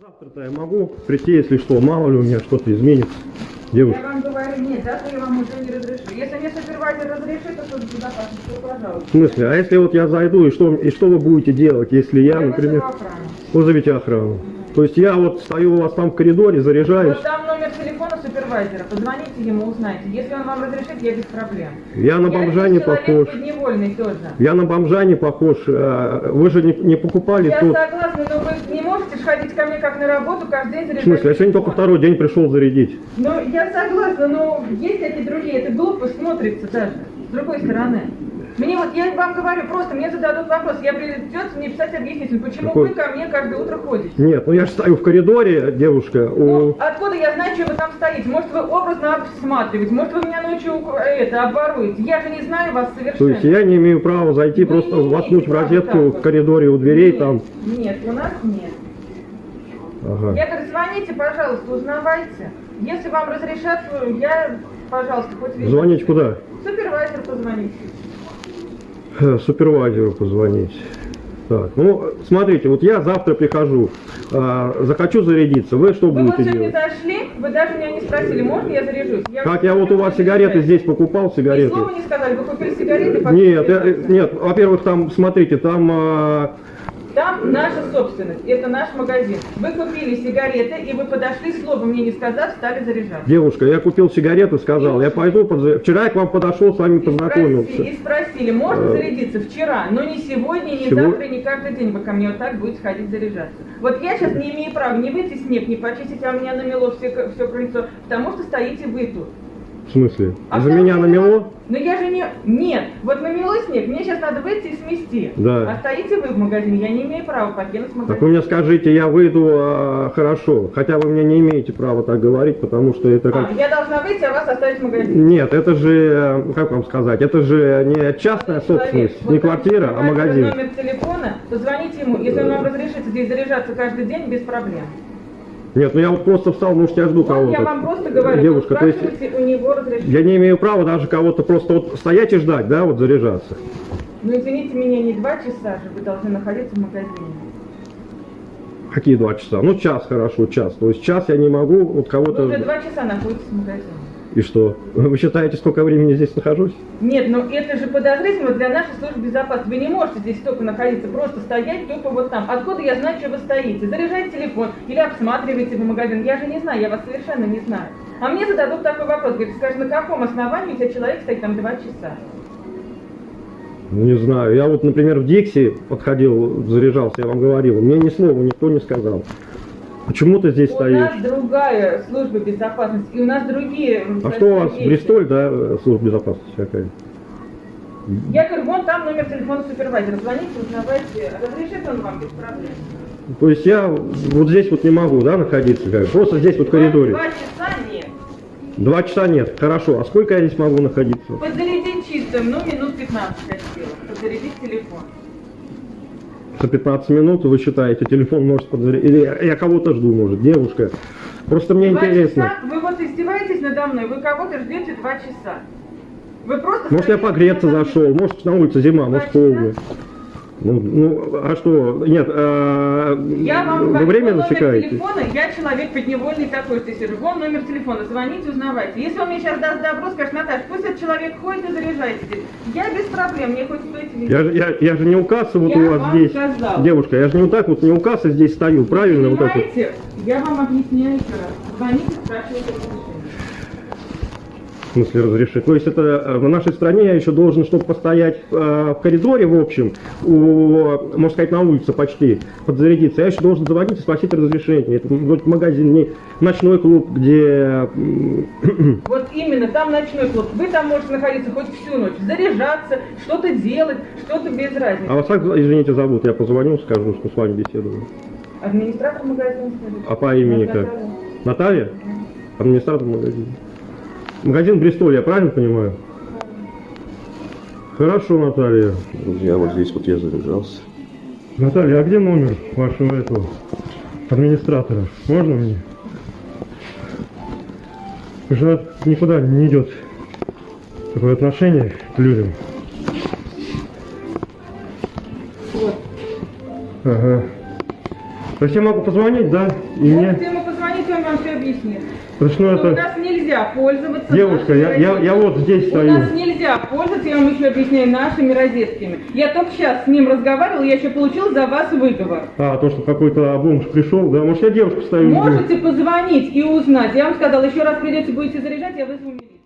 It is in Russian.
Завтра-то я могу прийти, если что, мало ли у меня что-то изменится. Девушка. Я вам говорю, нет, завтра я вам уже не разрешу. Если мне супервайзер разрешит, то служба безопасности, то пожалуйста. В смысле, а если вот я зайду, и что, и что вы будете делать, если я, Я например, вызову охрану. То есть я вот стою у вас там в коридоре, заряжаюсь, Вот там номер телефона супервайзера, позвоните ему, узнайте. Если он вам разрешит, я без проблем. я на Я бомжа не человек похож. тоже. Я на бомжа не похож. а, Вы же не, не покупали Я тут. согласна, ж ходить ко мне как на работу каждый день В заряжать. смысле, я сегодня только второй день пришел зарядить. Ну, я согласна, но есть эти другие, это глупо смотрится даже, с другой стороны. Мне вот, я вам говорю, просто мне зададут вопрос, я придется мне писать объяснитель, почему Какой? вы ко мне каждое утро ходите. Нет, ну я же стою в коридоре, девушка. Ну, У... откуда я знаю, что вы там стоите? Может, вы образно обсматриваете, может, вы меня ночью это, обворуете. Я же не знаю вас То совершенно. есть я не имею права зайти, Вы просто воткнуть в розетку в коридоре у дверей Нет, там. Нет, у нас нет. Ага. Я говорю, звоните, пожалуйста, узнавайте. Если вам разрешат, я, пожалуйста, хоть везде. Звонить куда? Супервайзер позвоните. Э, Супервайзеру позвонить. Так, ну, смотрите, вот я завтра прихожу, а, захочу зарядиться, вы что Вы вот будете сегодня делать? зашли, вы даже меня не спросили, можно я заряжусь? Как я вот у вас сигареты здесь покупал, Ни сигареты? слова не сказали, вы купили сигареты? Нет, я- заряжаться. нет, во-первых, там, смотрите, там а, Там наша собственность, это наш магазин. Вы купили сигареты, и вы подошли, слова мне не сказав, стали заряжаться. девушка, я купил сигарету, сказал, я пойду, подза- вчера я к вам подошел, с вами И спросили, познакомился. и спросили, можно Э, зарядиться вчера, но не сегодня, не сего- завтра, не каждый день вы ко мне вот так будете ходить заряжаться. Вот я сейчас не имею права не выйти снег, не почистить, а у меня намело все, все крыльцо, потому что стоите вы тут. В смысле? А За меня намело? Но я же не... Нет, вот намело снег, мне сейчас надо выйти и смести. Да. А стоите вы в магазине, я не имею права покинуть магазин. Так вы мне скажите, я выйду а, хорошо, хотя вы мне не имеете права так говорить, потому что это как... А, я должна выйти, а вас оставить в магазине. Нет, это же, э, как вам сказать, это же не частная собственность, Человек, не вот квартира, а магазин. номер телефона, позвоните ему, если он вам разрешит здесь заряжаться каждый день, без проблем. Нет, ну я вот просто встал, может я жду кого-то. я вам просто говорю, Девушка, то есть у него разрешение. я не имею права даже кого-то просто вот стоять и ждать, да, вот заряжаться. Ну извините меня, не два часа же вы должны находиться в магазине. Какие два часа? Ну час хорошо, час. То есть час я не могу вот Вы кого-то... уже два часа находитесь в магазине. И что? Вы считаете, сколько времени здесь нахожусь? Нет, ну это же подозрительно для нашей службы безопасности. Вы не можете здесь столько находиться, просто стоять тупо вот там. Откуда я знаю, что вы стоите? Заряжайте телефон или обсматриваете в магазин. Я же не знаю, я вас совершенно не знаю. А мне зададут такой вопрос. Говорит, скажи, на каком основании у тебя человек стоит там два часа? Ну, не знаю. Я вот, например, в Дикси подходил, заряжался, я вам говорил. Мне ни слова никто не сказал. Почему ты здесь У стоишь? нас другая служба безопасности, и у нас другие... А что у вас, есть. Бристоль, да, э, служба безопасности какая? Я говорю, вон там номер телефона супервайзера. Звоните, узнавайте. Разрешит он вам без проблем. То есть я вот здесь вот не могу, да, находиться, как? просто здесь вот в коридоре. Два часа нет. Два часа нет, хорошо. А сколько я здесь могу находиться? Подзарядить чистым, ну, минут 15 хотела. Подзарядить телефон. За 15 минут вы считаете, телефон может подзарядить? Или я- кого-то жду, может, девушка? Просто мне Два интересно. часа? Вы вот издеваетесь надо мной, вы кого-то ждете два часа. Вы просто... Может, я погреться на зашел, может, на улице зима, Два может, холодно. Ну, ну, а что? Нет, а, Я вам вы номер засекаете? телефона, я человек подневольный такой, что сижу. Вон номер телефона, звоните, узнавайте. Если он мне сейчас даст добро, скажет, Наташа, пусть этот человек ходит и заряжайте здесь. Я без проблем, мне хоть везде. Я, же- я, я же не у кассы вот Я у вас вам здесь. сказала. Девушка, я же не вот так вот не у кассы здесь стою, правильно? Вот так вот. Понимаете, я вам объясняю еще раз. Звоните, спрашивайте разрешение. В смысле разрешить? То есть это э, в нашей стране я еще должен, чтобы постоять э, в коридоре, в общем, у, можно сказать, на улице почти, подзарядиться, я еще должен звонить и спросить разрешение. Это вроде магазин, не ночной клуб, где... Вот именно, там ночной клуб. Вы там можете находиться хоть всю ночь, заряжаться, что-то делать, что-то без разницы. А вас как, извините, зовут? Я позвоню, скажу, что с вами беседую. Администратор магазина скажите. А по имени как? Наталья. Наталья? Администратор магазина. Магазин Бристоль, я правильно понимаю? Хорошо, Наталья. Друзья, вот здесь вот я заряжался. Наталья, а где номер вашего этого администратора? Можно мне? Уже никуда не идет такое отношение к людям. Вот. Ага. То есть я могу позвонить, да? И мне... Позвонить, он вам все объяснит. Что, ну, Что У это... нас нельзя пользоваться Девушка, я, я, я вот здесь У стою. нас нельзя пользоваться, я вам еще объясняю, нашими розетками. Я только сейчас с ним разговаривала, я еще получил за вас выговор. А, то, что какой-то бомж пришел, да? Может, я девушку стою. Можете позвонить и узнать. Я вам сказала, еще раз придете, будете заряжать, я вызову милицию.